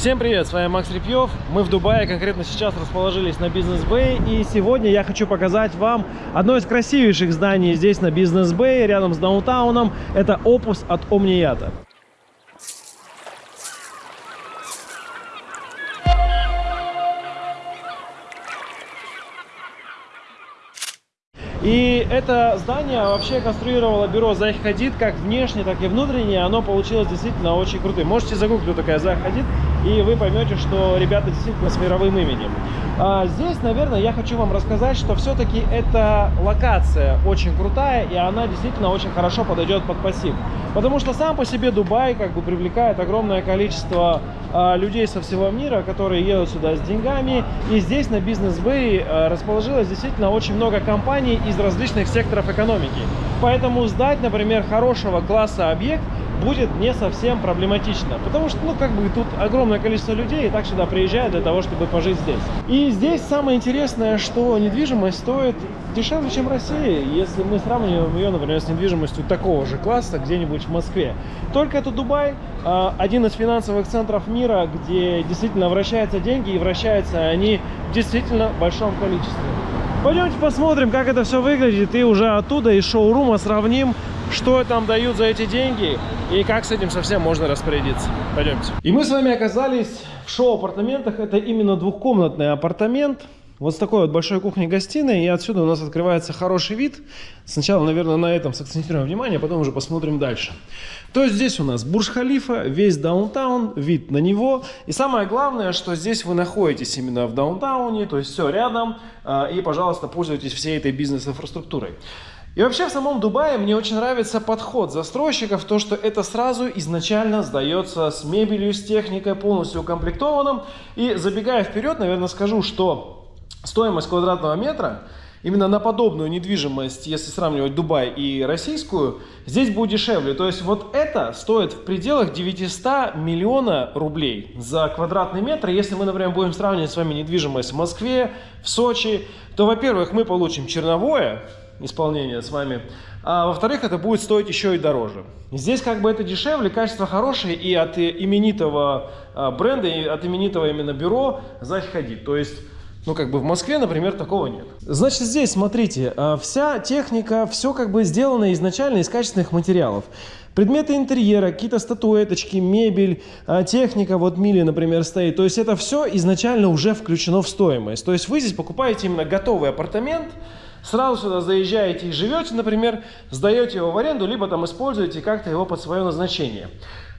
Всем привет, с вами Макс Репьев. Мы в Дубае, конкретно сейчас расположились на Бизнес Бэй. И сегодня я хочу показать вам одно из красивейших зданий здесь на Бизнес Бэй, рядом с даунтауном. Это Опус от Омнията. И это здание вообще конструировало бюро Зайх Хадид как внешне, так и внутренне. Оно получилось действительно очень крутым. Можете загуглить, кто такая Зайх Хадид, и вы поймете, что ребята действительно с мировым именем. А здесь, наверное, я хочу вам рассказать, что все-таки эта локация очень крутая, и она действительно очень хорошо подойдет под пассив. Потому что сам по себе Дубай как бы привлекает огромное количество а, людей со всего мира, которые едут сюда с деньгами. И здесь на Бизнес Бэй а, расположилось действительно очень много компаний из различных секторов экономики. Поэтому сдать, например, хорошего класса объект будет не совсем проблематично. Потому что, ну, как бы тут огромное количество людей и так сюда приезжают для того, чтобы пожить здесь. И здесь самое интересное, что недвижимость стоит дешевле, чем в России, если мы сравниваем ее, например, с недвижимостью такого же класса где-нибудь в Москве. Только это Дубай, а, один из финансовых центров мира, где действительно вращаются деньги, и вращаются они в действительно большом количестве. Пойдемте посмотрим, как это все выглядит, и уже оттуда, из шоурума сравним, что там дают за эти деньги, и как с этим совсем можно распорядиться. Пойдемте. И мы с вами оказались в шоу-апартаментах. Это именно двухкомнатный апартамент. Вот с такой вот большой кухней-гостиной, и отсюда у нас открывается хороший вид. Сначала, наверное, на этом сакцентируем внимание, а потом уже посмотрим дальше. То есть здесь у нас Бурж-Халифа, весь даунтаун, вид на него. И самое главное, что здесь вы находитесь именно в даунтауне, то есть все рядом, а, и, пожалуйста, пользуйтесь всей этой бизнес-инфраструктурой. И вообще в самом Дубае мне очень нравится подход застройщиков, то что это сразу изначально сдается с мебелью, с техникой, полностью укомплектованным. И забегая вперед, наверное, скажу, что стоимость квадратного метра именно на подобную недвижимость, если сравнивать Дубай и российскую, здесь будет дешевле. То есть вот это стоит в пределах 900 миллиона рублей за квадратный метр. Если мы, например, будем сравнивать с вами недвижимость в Москве, в Сочи, то, во-первых, мы получим черновое исполнение с вами, а во-вторых, это будет стоить еще и дороже. Здесь как бы это дешевле, качество хорошее и от именитого а, бренда, и от именитого именно бюро заходить. То есть ну, как бы в Москве, например, такого нет. Значит, здесь, смотрите, а, вся техника, все как бы сделано изначально из качественных материалов. Предметы интерьера, какие-то статуэточки, мебель, а, техника, вот Мили, например, стоит. То есть это все изначально уже включено в стоимость. То есть вы здесь покупаете именно готовый апартамент, сразу сюда заезжаете и живете, например, сдаете его в аренду, либо там используете как-то его под свое назначение.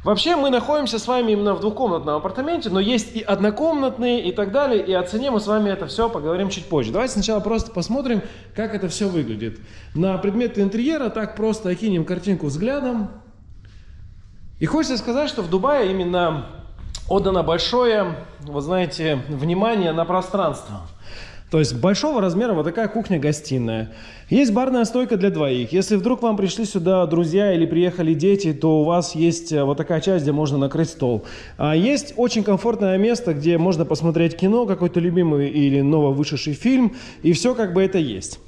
Вообще мы находимся с вами именно в двухкомнатном апартаменте, но есть и однокомнатные и так далее, и о цене мы с вами это все поговорим чуть позже. Давайте сначала просто посмотрим, как это все выглядит. На предметы интерьера так просто окинем картинку взглядом. И хочется сказать, что в Дубае именно отдано большое, вы знаете, внимание на пространство. То есть большого размера вот такая кухня-гостиная. Есть барная стойка для двоих. Если вдруг вам пришли сюда друзья или приехали дети, то у вас есть э, вот такая часть, где можно накрыть стол. А есть очень комфортное место, где можно посмотреть кино, какой-то любимый или нововышедший фильм. И все как бы это есть.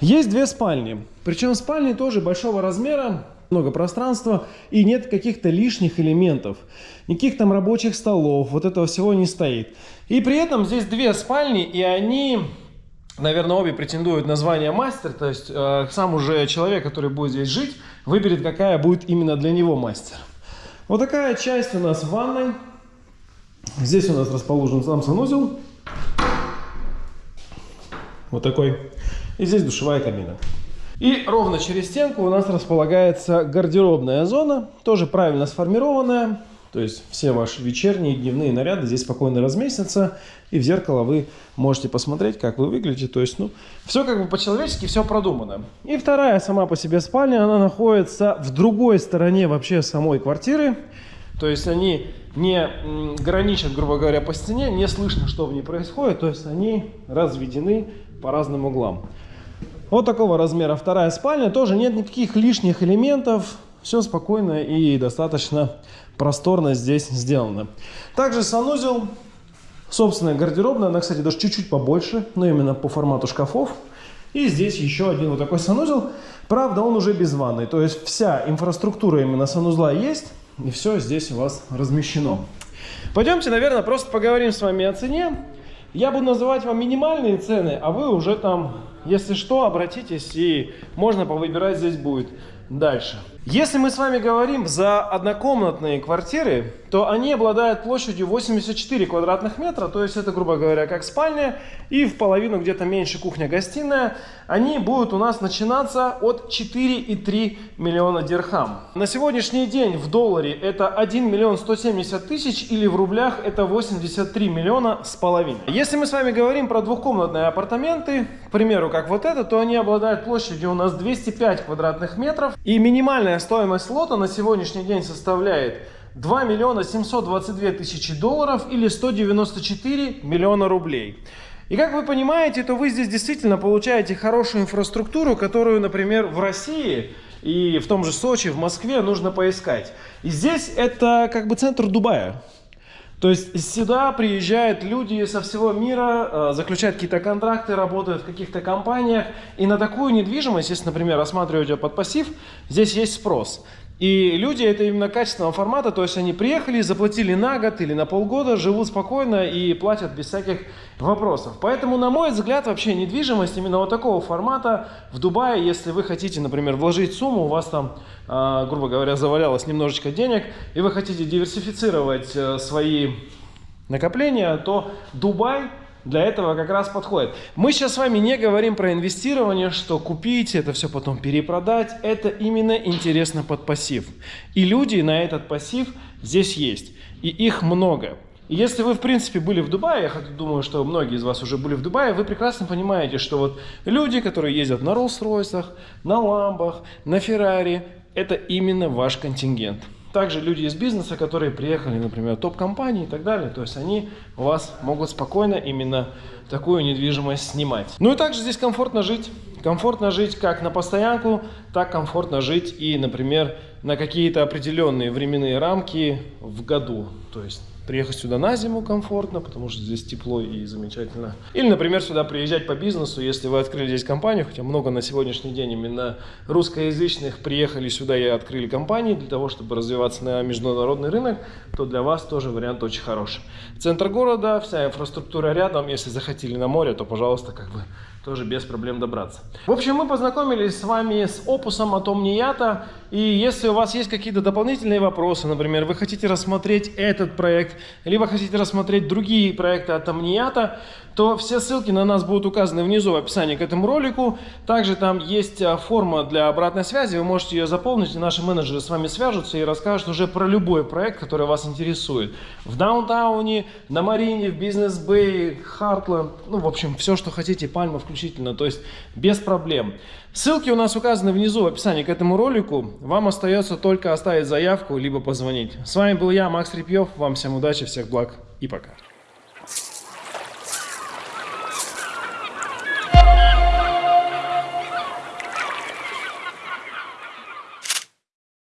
Есть две спальни. Причем спальни тоже большого размера много пространства и нет каких-то лишних элементов. Никаких там рабочих столов, вот этого всего не стоит. И при этом здесь две спальни, и они, наверное, обе претендуют на звание мастер. То есть э, сам уже человек, который будет здесь жить, выберет, какая будет именно для него мастер. Вот такая часть у нас в ванной. Здесь у нас расположен сам санузел. Вот такой. И здесь душевая кабина. И ровно через стенку у нас располагается гардеробная зона, тоже правильно сформированная. То есть все ваши вечерние и дневные наряды здесь спокойно разместятся. И в зеркало вы можете посмотреть, как вы выглядите. То есть, ну, все как бы по-человечески, все продумано. И вторая сама по себе спальня, она находится в другой стороне вообще самой квартиры. То есть они не граничат, грубо говоря, по стене, не слышно, что в ней происходит. То есть они разведены по разным углам. Вот такого размера вторая спальня. Тоже нет никаких лишних элементов. Все спокойно и достаточно просторно здесь сделано. Также санузел. Собственная гардеробная. Она, кстати, даже чуть-чуть побольше, но именно по формату шкафов. И здесь еще один вот такой санузел. Правда, он уже без ванной. То есть вся инфраструктура именно санузла есть. И все здесь у вас размещено. Пойдемте, наверное, просто поговорим с вами о цене. Я буду называть вам минимальные цены, а вы уже там, если что, обратитесь и можно повыбирать здесь будет дальше. Если мы с вами говорим за однокомнатные квартиры, то они обладают площадью 84 квадратных метра, то есть это, грубо говоря, как спальня, и в половину где-то меньше кухня-гостиная. Они будут у нас начинаться от 4,3 миллиона дирхам. На сегодняшний день в долларе это 1 миллион 170 тысяч, или в рублях это 83 миллиона с половиной. Если мы с вами говорим про двухкомнатные апартаменты, к примеру, как вот это, то они обладают площадью у нас 205 квадратных метров, и минимальная стоимость лота на сегодняшний день составляет 2 миллиона 722 тысячи долларов или 194 миллиона рублей. И как вы понимаете, то вы здесь действительно получаете хорошую инфраструктуру, которую, например, в России и в том же Сочи, в Москве нужно поискать. И здесь это как бы центр Дубая. То есть сюда приезжают люди со всего мира, э, заключают какие-то контракты, работают в каких-то компаниях. И на такую недвижимость, если, например, рассматривать ее под пассив, здесь есть спрос. И люди это именно качественного формата, то есть они приехали, заплатили на год или на полгода, живут спокойно и платят без всяких вопросов. Поэтому, на мой взгляд, вообще недвижимость именно вот такого формата в Дубае, если вы хотите, например, вложить сумму, у вас там, э, грубо говоря, завалялось немножечко денег, и вы хотите диверсифицировать э, свои накопления, то Дубай для этого как раз подходит. Мы сейчас с вами не говорим про инвестирование, что купить, это все потом перепродать. Это именно интересно под пассив. И люди на этот пассив здесь есть. И их много. И если вы, в принципе, были в Дубае, я думаю, что многие из вас уже были в Дубае, вы прекрасно понимаете, что вот люди, которые ездят на Роллс-Ройсах, на Ламбах, на Феррари, это именно ваш контингент также люди из бизнеса, которые приехали, например, топ-компании и так далее, то есть они у вас могут спокойно именно такую недвижимость снимать. Ну и также здесь комфортно жить. Комфортно жить как на постоянку, так комфортно жить и, например, на какие-то определенные временные рамки в году. То есть приехать сюда на зиму комфортно, потому что здесь тепло и замечательно. Или, например, сюда приезжать по бизнесу, если вы открыли здесь компанию, хотя много на сегодняшний день именно русскоязычных приехали сюда и открыли компании для того, чтобы развиваться на международный рынок, то для вас тоже вариант очень хороший. Центр города, вся инфраструктура рядом, если захотели на море, то, пожалуйста, как бы тоже без проблем добраться. В общем, мы познакомились с вами с опусом от Omniata. И если у вас есть какие-то дополнительные вопросы, например, вы хотите рассмотреть этот проект, либо хотите рассмотреть другие проекты от Omniata, то все ссылки на нас будут указаны внизу в описании к этому ролику. Также там есть а, форма для обратной связи, вы можете ее заполнить, и наши менеджеры с вами свяжутся и расскажут уже про любой проект, который вас интересует. В Даунтауне, на Марине, в Бизнес-Бэй, Хартленд, ну, в общем, все, что хотите, Пальма включительно, то есть без проблем. Ссылки у нас указаны внизу в описании к этому ролику. Вам остается только оставить заявку, либо позвонить. С вами был я, Макс Репьев. Вам всем удачи, всех благ и пока.